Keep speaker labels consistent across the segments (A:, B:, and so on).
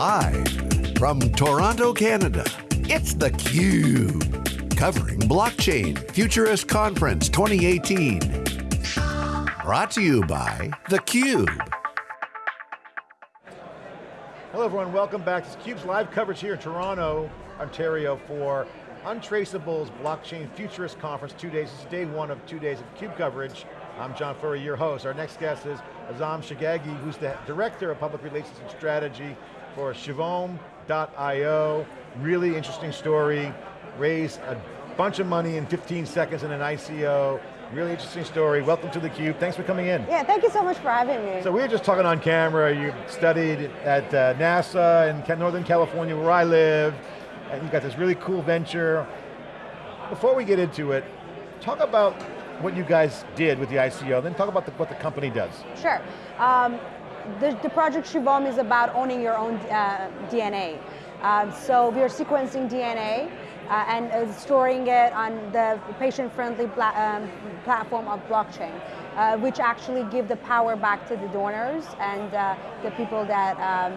A: Live from Toronto, Canada, it's theCUBE. Covering Blockchain Futurist Conference 2018. Brought to you by theCUBE.
B: Hello everyone, welcome back to theCUBE's live coverage here in Toronto, Ontario for Untraceable's Blockchain Futurist Conference, two days, this is day one of two days of CUBE coverage. I'm John Furrier, your host. Our next guest is Azam Shaghaghi, who's the Director of Public Relations and Strategy for Shivom.io. Really interesting story, raised a bunch of money in 15 seconds in an ICO. Really interesting story. Welcome to theCUBE, thanks for coming in.
C: Yeah, thank you so much for having me.
B: So we were just talking on camera, you studied at uh, NASA in Northern California where I live, and you got this really cool venture. Before we get into it, talk about what you guys did with the ICO, then talk about the, what the company does.
C: Sure. Um, the, the, project Shivom is about owning your own uh, DNA. Uh, so we are sequencing DNA uh, and uh, storing it on the patient-friendly pla um, platform of blockchain, uh, which actually give the power back to the donors and uh, the people that um,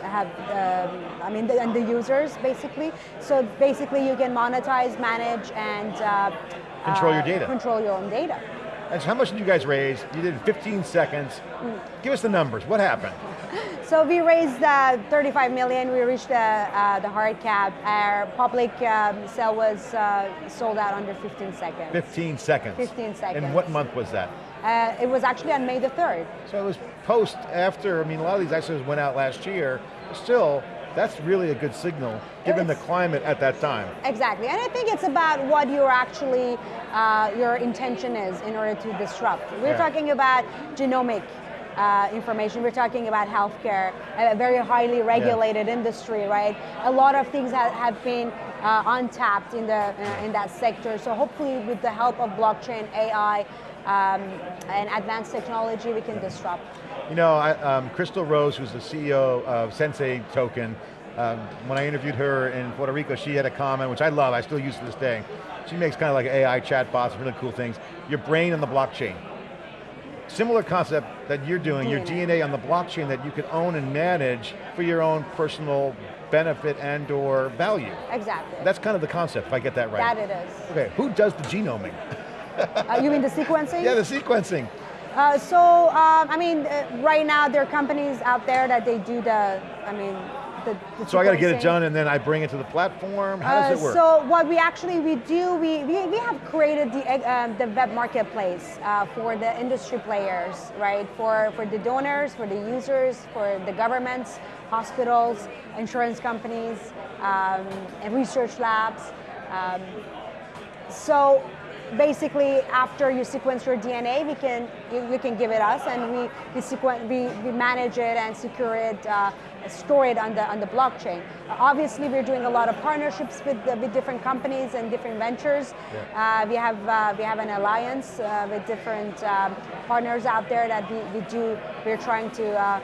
C: have, um, I mean, the, and the users basically. So basically you can monetize, manage, and
B: Control your data.
C: Control your own data.
B: And so how much did you guys raise? You did 15 seconds. Give us the numbers, what happened?
C: So we raised uh, 35 million, we reached the, uh, the hard cap. Our public um, sale was uh, sold out under 15 seconds.
B: 15 seconds?
C: 15 seconds.
B: And what month was that?
C: Uh, it was actually on May the 3rd.
B: So it was post, after, I mean a lot of these ICOs went out last year, still, that's really a good signal, given the climate at that time.
C: Exactly, and I think it's about what your actually, uh, your intention is in order to disrupt. We're yeah. talking about genomic uh, information. We're talking about healthcare, a very highly regulated yeah. industry, right? A lot of things have, have been uh, untapped in, the, uh, in that sector. So hopefully with the help of blockchain, AI, um, and advanced technology, we can disrupt.
B: You know, I, um, Crystal Rose, who's the CEO of Sensay Token, um, when I interviewed her in Puerto Rico, she had a comment, which I love, I still use to this day. She makes kind of like AI chatbots, really cool things. Your brain on the blockchain. Similar concept that you're doing, DNA. your DNA on the blockchain that you can own and manage for your own personal benefit and or value.
C: Exactly.
B: That's kind of the concept, if I get that right.
C: That it is.
B: Okay, who does the genoming?
C: uh, you mean the sequencing?
B: Yeah, the sequencing.
C: Uh, so, um, I mean, uh, right now there are companies out there that they do the, I mean, the, the
B: so I got to get it done and then I bring it to the platform? How does uh, it work?
C: So what we actually, we do, we, we, we have created the, um, the web marketplace uh, for the industry players, right? For, for the donors, for the users, for the governments, hospitals, insurance companies, um, and research labs. Um, so basically after you sequence your DNA, we can you, you can give it us, and we we, sequen we, we manage it and secure it, uh, store it on the on the blockchain. Uh, obviously, we're doing a lot of partnerships with uh, with different companies and different ventures. Yeah. Uh, we have uh, we have an alliance uh, with different um, partners out there that we, we do. We're trying to.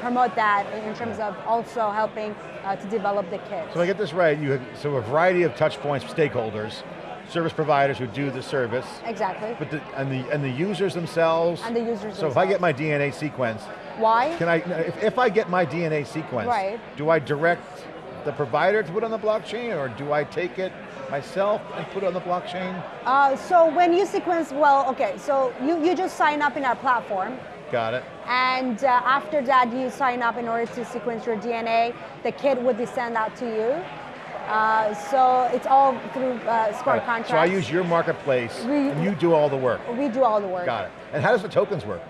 C: promote that in terms of also helping to develop the kit.
B: So I get this right, you have so a variety of touch points, stakeholders, service providers who do the service.
C: Exactly.
B: But the, and the and the users themselves.
C: And the users.
B: So
C: themselves.
B: if I get my DNA sequence.
C: Why?
B: Can I? If, if I get my DNA sequence.
C: Right.
B: Do I direct the provider to put on the blockchain, or do I take it myself and put it on the blockchain?
C: Uh, so when you sequence, well, okay, so you, you just sign up in our platform.
B: Got it.
C: And uh, after that, you sign up in order to sequence your DNA. The kit would be sent out to you. Uh, so it's all through uh, smart contracts.
B: So I use your marketplace, we, and you do all the work.
C: We do all the work.
B: Got it. And how does the tokens work?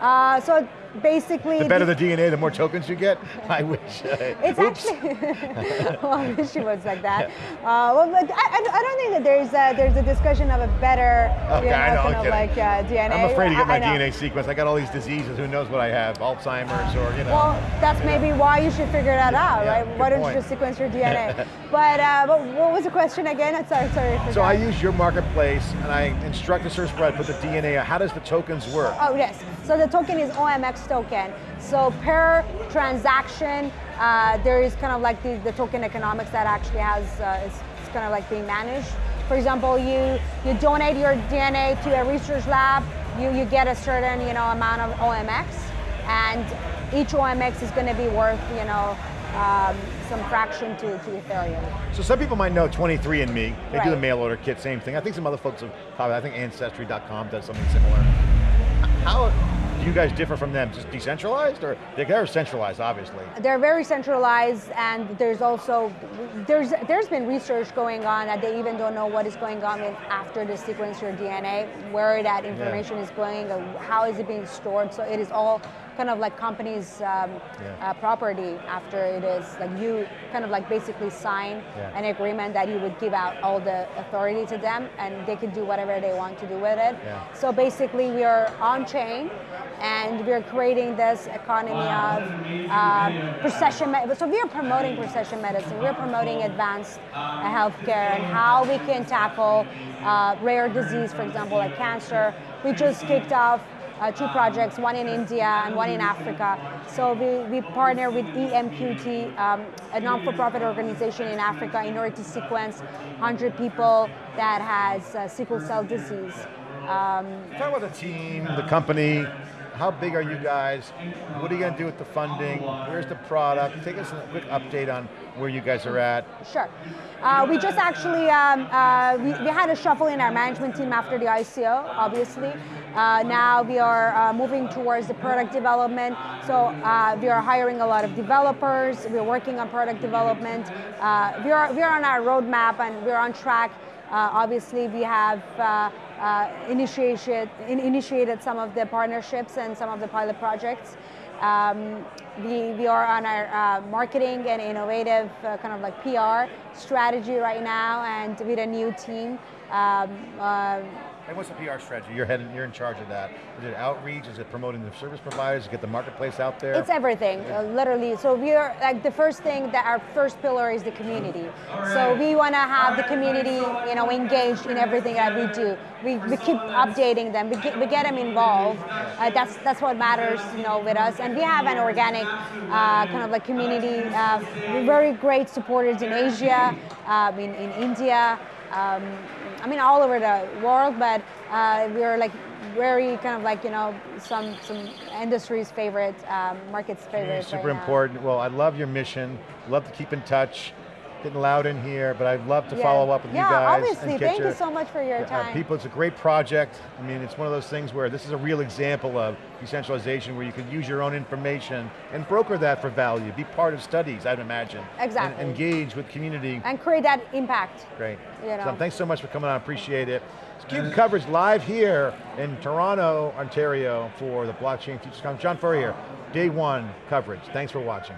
C: Uh, so basically...
B: The better the, the, DNA, the more tokens you get? I wish.
C: it's Oops. actually, well, I wish it was like that. Uh, well, but I, I, don't think that there's a, there's a discussion of a better, you know,
B: I know,
C: kind of like uh, DNA.
B: I'm afraid to get my DNA sequence. I got all these diseases, who knows what I have, Alzheimer's or, you know.
C: Well, that's maybe know. why you should figure that out, yeah, right? Why don't point. you just sequence your DNA? but, uh, but what was the question again? I'm sorry, sorry.
B: So I use your marketplace and I instruct the provider to put the DNA, how does the tokens work?
C: Oh, yes. So the token is OMX token. So per transaction, uh, there is kind of like the, the token economics that actually has, uh, is, is kind of like being managed. For example, you, you donate your DNA to a research lab, you, you get a certain you know, amount of OMX. and each OMX is going to be worth, you know, um, some fraction to, to Ethereum.
B: So some people might know 23andMe. They right. do the mail order kit, same thing. I think some other folks have probably, I think Ancestry.com does something similar. How, you guys differ from them? Just decentralized, or they're centralized, obviously?
C: They're very centralized, and there's also there's there's been research going on that they even don't know what is going on after the sequence your DNA, where that information yeah. is going, how is it being stored. So it is all kind of like company's um, yeah. uh, property after it is like you kind of like basically sign yeah. an agreement that you would give out all the authority to them and they can do whatever they want to do with it. So basically we are on chain and we're creating this economy of uh, precision medicine. So we are promoting precision medicine. We're promoting advanced uh, healthcare and how we can tackle uh, rare disease, for example, like cancer. We just kicked off uh, two projects, one in India and one in Africa. So we, we partner with EMQT, um, a non-for-profit organization in Africa, in order to sequence 100 people that has uh, sickle cell disease.
B: Um, Talk about the team, the company, how big are you guys? What are you going to do with the funding? Where's the product? Take us a quick update on where you guys are at.
C: Sure. Uh, we just actually, um, uh, we, we, had a shuffle in our management team after the ICO, obviously. Uh, now we are uh, moving towards the product development. So uh, we are hiring a lot of developers. We're working on product development. Uh, we, are, we are on our roadmap and we're on track. obviously, we have initiated, in, initiated some of the partnerships and some of the pilot projects. Um, we, we are on our uh, marketing and innovative uh, kind of like PR strategy right now and with a new team. Um,
B: uh, and what's the PR strategy? You're you're in charge of that. Is it outreach? Is it promoting the service providers? Get the marketplace out there?
C: It's everything, uh, literally. So we are like the first thing that our first pillar is the community. So we want to have the community, you know, engaged in everything that we do. We, we keep updating them. We get, we get them involved. Uh, that's that's what matters, you know, with us. And we have an organic uh, kind of like community. Uh, very great supporters in Asia, um, in in India. Um, I mean, all over the world, but uh, we're like very kind of like you know some some industry's favorite, um, market's favorite. Yeah,
B: super
C: right
B: important. Well, I love your mission. Love to keep in touch getting loud in here, but I'd love to yeah. follow up with
C: yeah,
B: you guys.
C: Yeah, obviously, thank your, you so much for your uh, time.
B: people, it's a great project. I mean, it's one of those things where this is a real example of decentralization where you can use your own information and broker that for value, be part of studies, I'd imagine.
C: Exactly.
B: And engage with community.
C: And create that impact.
B: Great. You know. So thanks so much for coming on, appreciate it. CUBE coverage live here in Toronto, Ontario for the Blockchain Futures Conference. John Furrier day one coverage. Thanks for watching.